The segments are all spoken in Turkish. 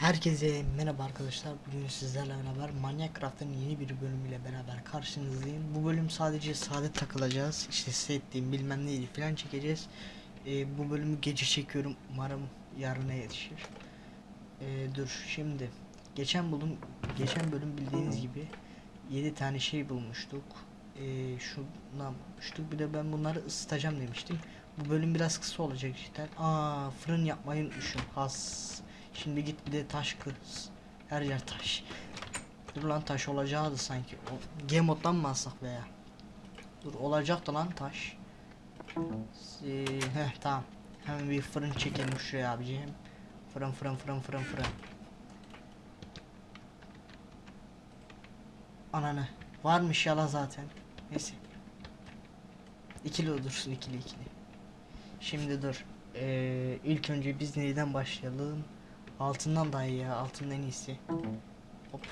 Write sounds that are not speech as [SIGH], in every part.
Herkese merhaba arkadaşlar. Bugün sizlerle beraber Minecraft'ın yeni bir bölümüyle beraber karşınızdayım. Bu bölüm sadece sade takılacağız. İşte settiğim bilmem neydi falan çekeceğiz. Ee, bu bölümü gece çekiyorum. Umarım yarına yetişir. Ee, dur şimdi. Geçen bölüm geçen bölüm bildiğiniz gibi 7 tane şey bulmuştuk. Ee, şundan bulmuştuk. Bir de ben bunları ısıtacağım demiştim. Bu bölüm biraz kısa olacak cidden. Aa fırın yapmayı unutmuşum. Has. Şimdi git bir de taş kır. Her yer taş. Dur lan taş olacaktı sanki. O, G moddan mı alsak be ya? Dur olacaktı lan taş. Ee, heh tamam. Hemen bir fırın çekelim şuraya abiciğim. Fırın fırın fırın fırın fırın. Ananı. Varmış yala zaten. Neyse. İkili dursun ikili ikili. Şimdi dur. Ee, ilk önce biz neyden başlayalım? Altından daha iyi ya. Altın en iyisi. Hop.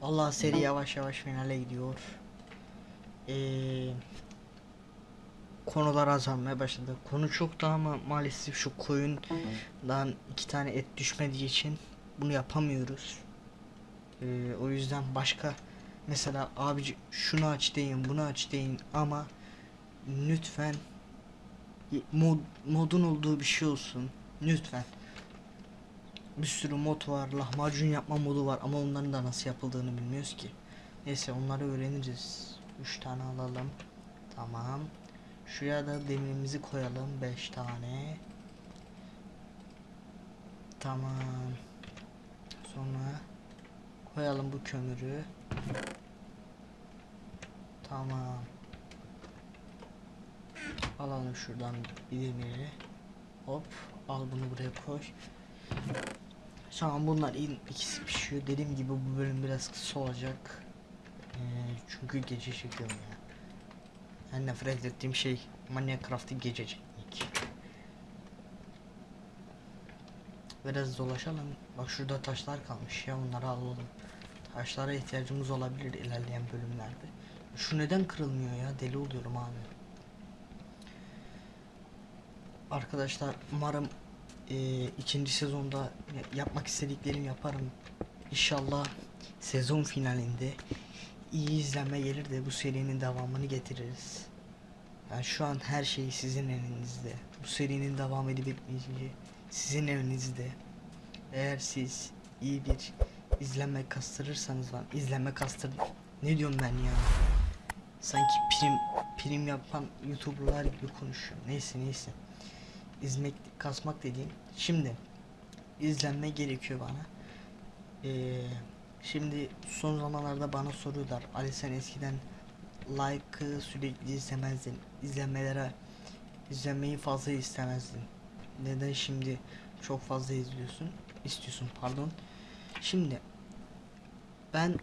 Vallahi seri yavaş yavaş finale gidiyor. Ee, konular azalmaya başladı. Konu çok daha ama maalesef şu koyundan iki tane et düşmediği için bunu yapamıyoruz. Ee, o yüzden başka mesela abici şunu aç deyin bunu aç deyin ama lütfen mod, modun olduğu bir şey olsun. Lütfen. Bir sürü mod var. Lahmacun yapma modu var ama onların da nasıl yapıldığını bilmiyoruz ki. Neyse onları öğreniriz. 3 tane alalım. Tamam. Şuraya da demirimizi koyalım. 5 tane. Tamam. Sonra koyalım bu kömürü. Tamam. Alalım şuradan bir demiri. Hop al bunu buraya koy. Tamam bunlar in ikisi pişiyor. Dediğim gibi bu bölüm biraz kısa olacak. Ee, çünkü gece çekiyorum ya. En nefret ettiğim şey Minecraft'ı gece çekmek. Biraz dolaşalım. Bak şurada taşlar kalmış ya onları alalım. Taşlara ihtiyacımız olabilir ilerleyen bölümlerde. Şu neden kırılmıyor ya? Deli oluyorum abi. Arkadaşlar umarım e, ikinci sezonda ya- yapmak istediklerimi yaparım. İnşallah sezon finalinde iyi izlenme gelir de bu serinin devamını getiririz. Yani şu an her şey sizin elinizde. Bu serinin devam edip etmeyeceği sizin elinizde. Eğer siz iyi bir izlenme kastırırsanız lan izlenme kastır ne diyorum ben ya sanki prim prim yapan youtuberlar gibi konuşuyorum neyse neyse izmek kasmak dediğim. Şimdi izlenme gerekiyor bana. Ee, şimdi son zamanlarda bana soruyorlar. Ali sen eskiden like'ı sürekli izlemezdin. İzlenmelere izlenmeyi fazla istemezdin. Neden şimdi çok fazla izliyorsun? İstiyorsun pardon. Şimdi ben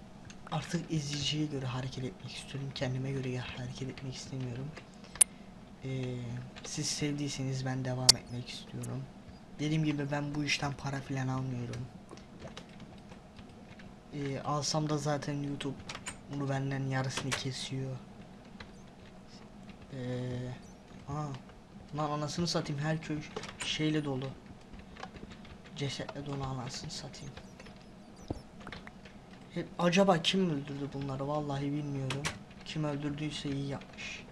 artık izleyiciye göre hareket etmek istiyorum. Kendime göre hareket etmek istemiyorum ee, siz sevdiyseniz ben devam etmek istiyorum. Dediğim gibi ben bu işten para filan almıyorum. Ee, alsam da zaten YouTube bunu benden yarısını kesiyor. Ee, aa, lan anasını satayım her köy şeyle dolu. Cesetle dolu anasını satayım. Hep, acaba kim öldürdü bunları vallahi bilmiyorum. Kim öldürdüyse iyi yapmış.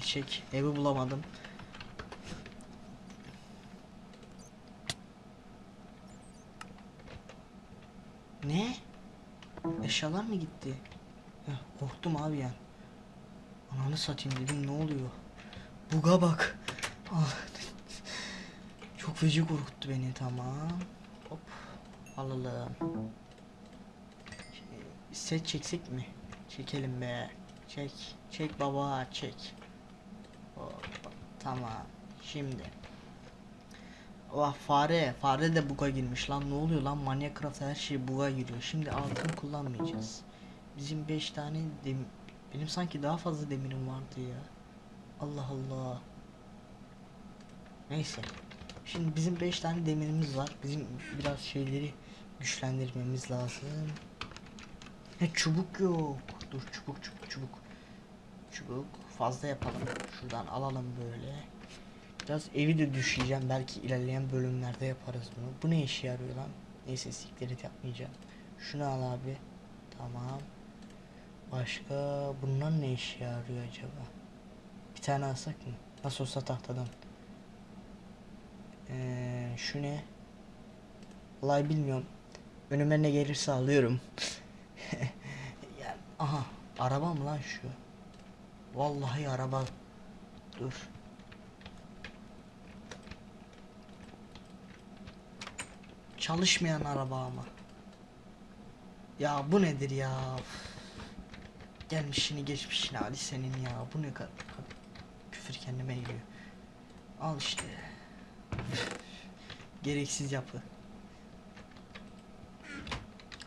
Kill. Evi bulamadım. Ne? Eşyalar mı gitti? Heh, korktum abi ya. Ananı satayım dedim ne oluyor? Buga bak. Ah. Çok feci korkuttu beni tamam. Hop. Alalım. Şey, Set çeksek mi? Çekelim be. Çek. Çek baba çek. Tamam. Şimdi. Vah fare. Fare de buga girmiş lan. Ne oluyor lan? Minecraft her şey buga giriyor. Şimdi altın kullanmayacağız. Bizim 5 tane dem benim sanki daha fazla demirim vardı ya. Allah Allah. Neyse. Şimdi bizim 5 tane demirimiz var. Bizim biraz şeyleri güçlendirmemiz lazım. He çubuk yok. Dur çubuk çubuk çubuk. Çubuk fazla yapalım. Şuradan alalım böyle. Biraz evi de düşeceğim. Belki ilerleyen bölümlerde yaparız bunu. Bu ne işe yarıyor lan? Neyse siktir et yapmayacağım. Şunu al abi. Tamam. Başka bunlar ne işe yarıyor acaba? Bir tane alsak mı? Nasıl olsa tahtadan. Ee, şu ne? Vallahi bilmiyorum. Önüme ne gelirse alıyorum. [LAUGHS] ya, aha araba mı lan şu? Vallahi araba. Dur. Çalışmayan araba ama. Ya bu nedir ya? Gelmişini geçmişini Ali senin ya. Bu ne kadar küfür kendime geliyor. Al işte. Gereksiz yapı.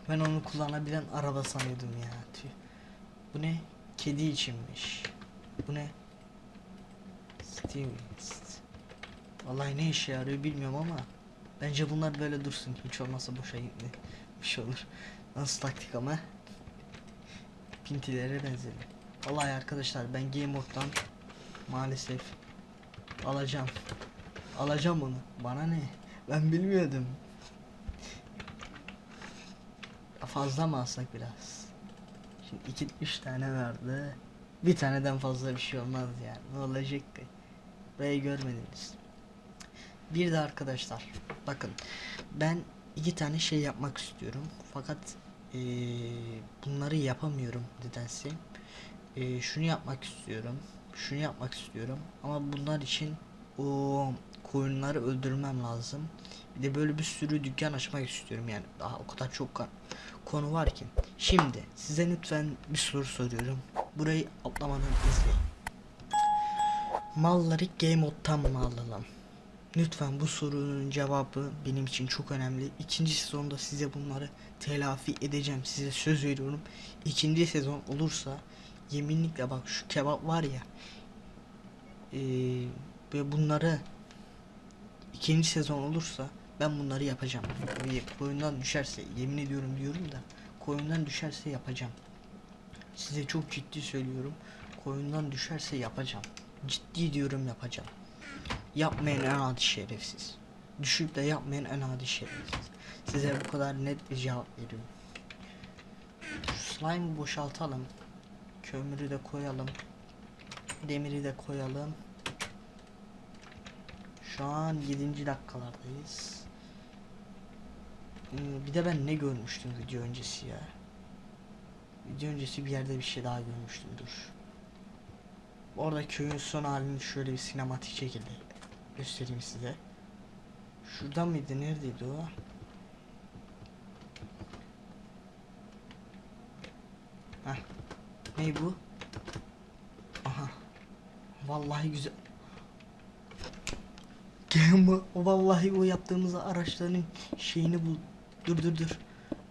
Ben onu kullanabilen araba sanıyordum ya. Bu ne? Kedi içinmiş. Bu ne? Steam. Vallahi ne işe yarıyor bilmiyorum ama bence bunlar böyle dursun. Hiç olmazsa boşa gitmiş olur. Nasıl taktik ama? Pintilere benzedim. Vallahi arkadaşlar ben Game Mode'dan maalesef alacağım. Alacağım onu. Bana ne? Ben bilmiyordum. Fazla mı alsak biraz? Şimdi iki üç tane vardı. Bir taneden fazla bir şey olmaz yani. Ne olacak ki? Burayı görmediniz. Bir de arkadaşlar bakın ben iki tane şey yapmak istiyorum fakat eee, bunları yapamıyorum nedense. Eee, şunu yapmak istiyorum. Şunu yapmak istiyorum ama bunlar için o koyunları öldürmem lazım. Bir de böyle bir sürü dükkan açmak istiyorum yani. Daha o kadar çok konu var ki. Şimdi size lütfen bir soru soruyorum. Burayı atlamadan izleyin. Malları Game Mode'tan mı alalım? Lütfen bu sorunun cevabı benim için çok önemli. İkinci sezonda size bunları telafi edeceğim. Size söz veriyorum. İkinci sezon olursa yeminlikle bak şu kebap var ya eee, ve bunları ikinci sezon olursa ben bunları yapacağım. Koyundan düşerse yemin ediyorum diyorum da koyundan düşerse yapacağım. Size çok ciddi söylüyorum. Koyundan düşerse yapacağım. Ciddi diyorum yapacağım. Yapmayan en adi şerefsiz. Düşüp de yapmayan en adi şerefsiz. Size bu kadar net bir cevap veriyorum. Şu slime'ı boşaltalım. Kömürü de koyalım. Demiri de koyalım. Şu an 7. dakikalardayız. Ee, bir de ben ne görmüştüm video öncesi ya. Video öncesi bir yerde bir şey daha görmüştüm dur. Orada köyün son halini şöyle bir sinematik şekilde göstereyim size. Şurada mıydı? Neredeydi o? Heh. Ne bu? Aha. Vallahi güzel. Game vallahi o yaptığımız araçların şeyini bul. Dur dur dur.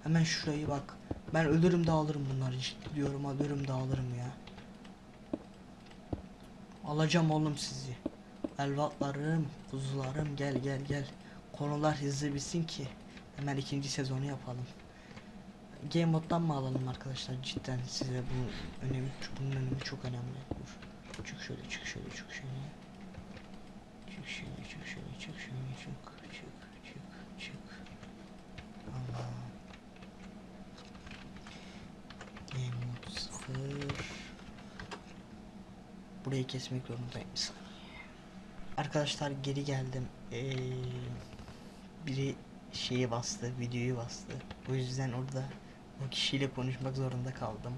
Hemen şurayı bak. Ben ölürüm de alırım bunları. Ciddi diyorum ölürüm de alırım ya. Alacağım oğlum sizi. Elvatlarım, kuzularım gel gel gel. Konular hızlı bitsin ki hemen ikinci sezonu yapalım. Game moddan mı alalım arkadaşlar cidden size bu önemi bunun önemi çok önemli. Çık şöyle çık şöyle çık şöyle. Çık şöyle çık şöyle çık şöyle çık çık çık çık. Allah. Game sıfır. Burayı kesmek zorundayım. Arkadaşlar geri geldim. Ee, biri şeyi bastı, videoyu bastı. O yüzden orada o kişiyle konuşmak zorunda kaldım.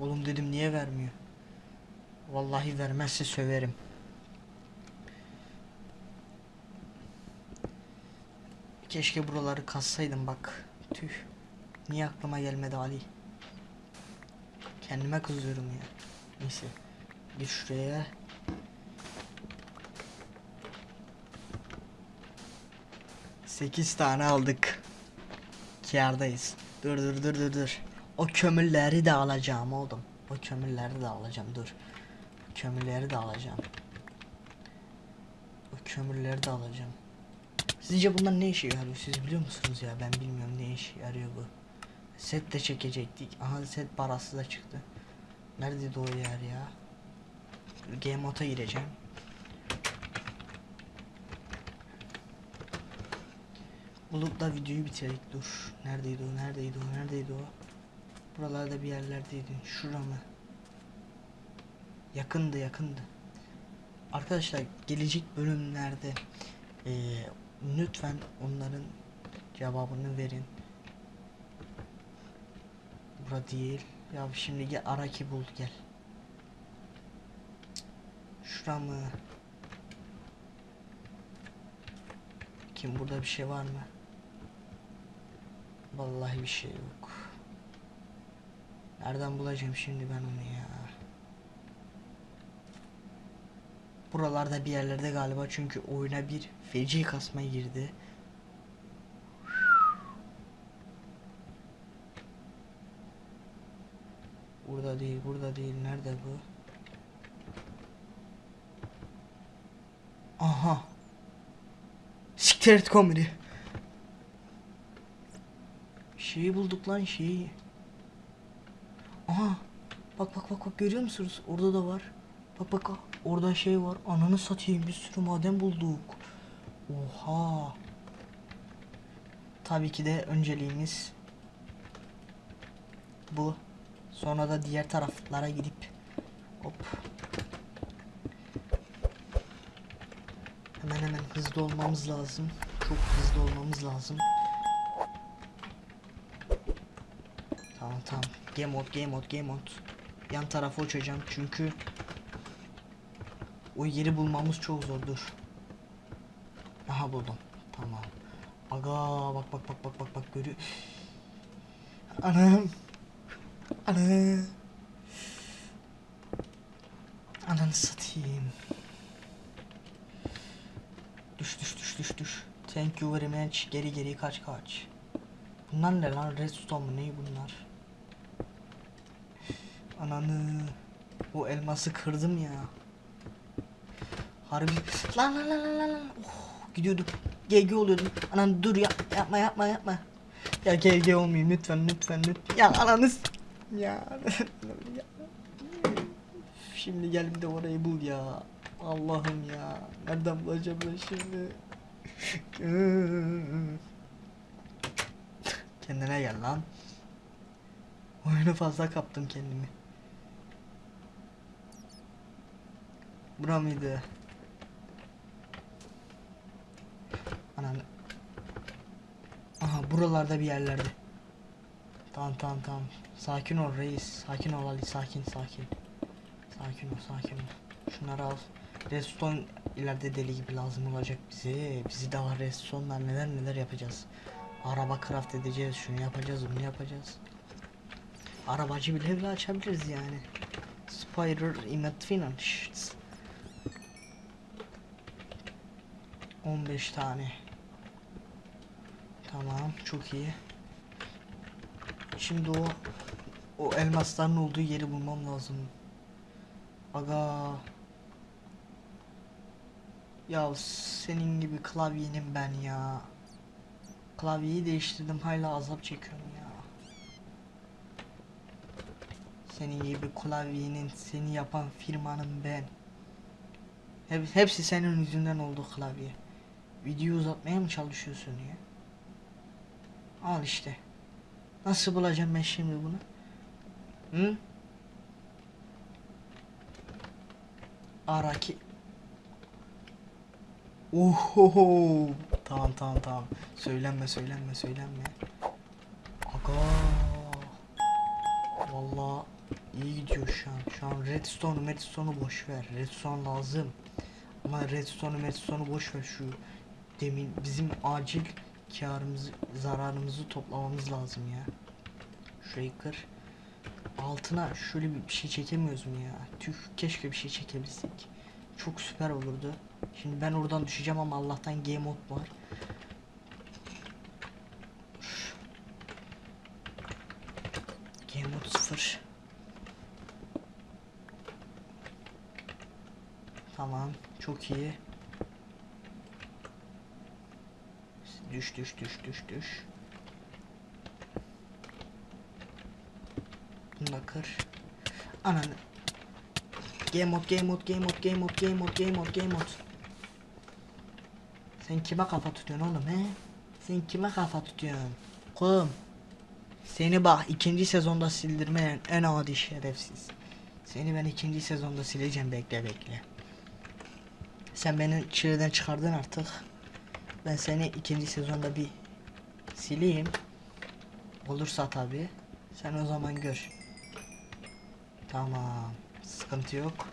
Oğlum dedim niye vermiyor? Vallahi vermezse söverim. Keşke buraları kazsaydım bak. Tüh. Niye aklıma gelmedi Ali? Kendime kızıyorum ya. Neyse. Gir şuraya. Sekiz tane aldık. Kârdayız. Dur dur dur dur dur. O kömürleri de alacağım oğlum. O kömürleri de alacağım dur. Kömürleri de alacağım. O kömürleri de alacağım. Sizce bunlar ne işe yarıyor siz biliyor musunuz ya ben bilmiyorum ne işe yarıyor bu. Set de çekecektik. Aha set parası da çıktı. Neredeydi o yer ya? Game mode'a gireceğim. Bulup da videoyu bitirek dur. Neredeydi o? Neredeydi o? Neredeydi o? Buralarda bir yerlerdeydi. Şura mı? Yakındı yakındı. Arkadaşlar gelecek bölümlerde eee, lütfen onların cevabını verin. Bura değil. Ya şimdi gel Araki bul gel. Şura mı? Kim burada bir şey var mı? Vallahi bir şey yok. Nereden bulacağım şimdi ben onu ya? Buralarda bir yerlerde galiba çünkü oyuna bir feci kasma girdi. Burada değil, burada değil. Nerede bu? Aha. Siktir et komedi. Şeyi bulduk lan şeyi. Aha. Bak bak bak bak görüyor musunuz? Orada da var. Bak bak orada şey var. Ananı satayım bir sürü maden bulduk. Oha. Tabii ki de önceliğimiz bu. Sonra da diğer taraflara gidip hop. Hemen hemen hızlı olmamız lazım. Çok hızlı olmamız lazım. Tamam tamam. Game mode, game mode, game mode. Yan tarafa uçacağım çünkü o yeri bulmamız çok zordur. Aha buldum. Tamam. Aga bak bak bak bak bak bak görüyor. Anam. Ana. Ananı satayım. Düş düş düş düş düş. Thank you very much. Geri geri kaç kaç. Bunlar ne lan? Redstone mu? Ne bunlar? Ananı. O elması kırdım ya. Harbi. Lan lan lan lan lan. Oh, gidiyordum. GG oluyordum. Anan dur ya. Yapma yapma yapma. Ya GG olmayayım lütfen lütfen lütfen. Ya ananız. Ya. Şimdi gel bir de orayı bul ya. Allah'ım ya. Nereden bulacağım ben şimdi? Kendine gel lan. Oyunu fazla kaptım kendimi. Bura mıydı? Ananı. Aha buralarda bir yerlerde. Tamam tamam tamam. Sakin ol reis. Sakin ol Ali. Sakin sakin. Sakin ol sakin ol. Şunları al. Redstone ileride deli gibi lazım olacak bize. Bizi daha redstone'lar neler neler yapacağız. Araba craft edeceğiz. Şunu yapacağız bunu yapacağız. Arabacı bile bile açabiliriz yani. Spider Immet Finance. 15 tane. Tamam, çok iyi. Şimdi o o elmasların olduğu yeri bulmam lazım. Aga. Ya senin gibi klavyenim ben ya. Klavyeyi değiştirdim hala azap çekiyorum ya. Senin gibi klavyenin seni yapan firmanın ben. Hep, hepsi senin yüzünden oldu klavye. Video uzatmaya mı çalışıyorsun ya? Al işte. Nasıl bulacağım ben şimdi bunu? Hı? Araki. Ohoho. Tamam tamam tamam. Söylenme söylenme söylenme. Aga. Vallahi iyi gidiyor şu an. Şu an redstone'u redstone'u boş ver. Redstone lazım. Ama redstone'u redstone'u boş ver şu demin bizim acil karımızı zararımızı toplamamız lazım ya. Şurayı. Altına şöyle bir şey çekemiyoruz mu ya? Tüh keşke bir şey çekebilsek. Çok süper olurdu. Şimdi ben oradan düşeceğim ama Allah'tan game mode var. Game mode 0. Tamam, çok iyi. Düş düş düş düş düş. Bunu kır. Ananı. Game mode, game mode, game mode, game mode, game mode, game mode, game mode. Sen kime kafa tutuyorsun oğlum he? Sen kime kafa tutuyorsun? Kum. Seni bak ikinci sezonda sildirmeyen en adi şerefsiz. Seni ben ikinci sezonda sileceğim bekle bekle. Sen beni çileden çıkardın artık. Ben seni ikinci sezonda bir sileyim. Olursa tabi. Sen o zaman gör. Tamam. Sıkıntı yok.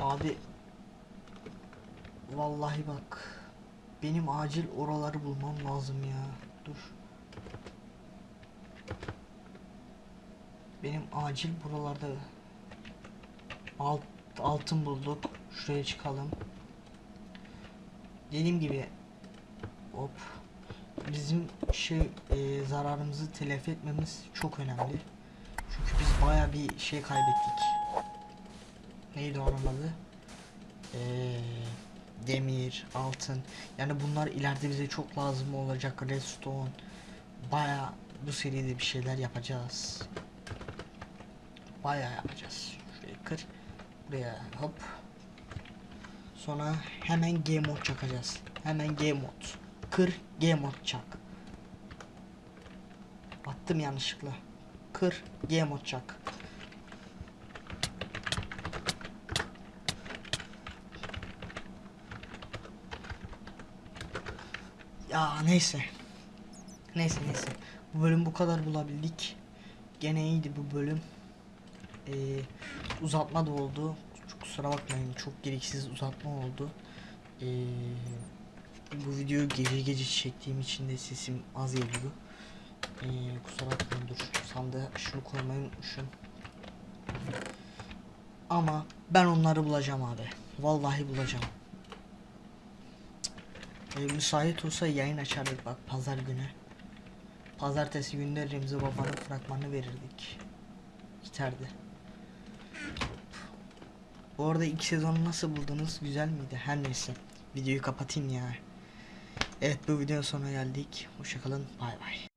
Abi. Vallahi bak. Benim acil oraları bulmam lazım ya. Dur. Benim acil buralarda alt, altın bulduk. Şuraya çıkalım. Dediğim gibi hop bizim şey e, zararımızı telafi etmemiz çok önemli. Çünkü biz baya bir şey kaybettik. Neydi onun adı? Eee, demir, altın. Yani bunlar ileride bize çok lazım olacak. Redstone. Baya bu seride bir şeyler yapacağız. Baya yapacağız. Şurayı kır. Buraya hop. Sonra hemen game mode çakacağız. Hemen game mode. Kır game mode çak. Attım yanlışlıkla. Kır game mode çak. Ya neyse. Neyse neyse. Bu bölüm bu kadar bulabildik. Gene iyiydi bu bölüm. Ee, uzatma da oldu. Kusura bakmayın çok gereksiz uzatma oldu. Ee, bu videoyu gece gece çektiğim için de sesim az geliyor. Ee, kusura bakmayın dur. Sandığa şunu koymayı unutmuşum. Ama ben onları bulacağım abi. Vallahi bulacağım. E, müsait olsa yayın açardık bak pazar günü. Pazartesi günde Remzi Baba'nın fragmanı verirdik. Biterdi. Bu arada ilk sezonu nasıl buldunuz? Güzel miydi? Her neyse. Videoyu kapatayım ya. Evet bu videonun sonuna geldik. Hoşçakalın. Bay bay.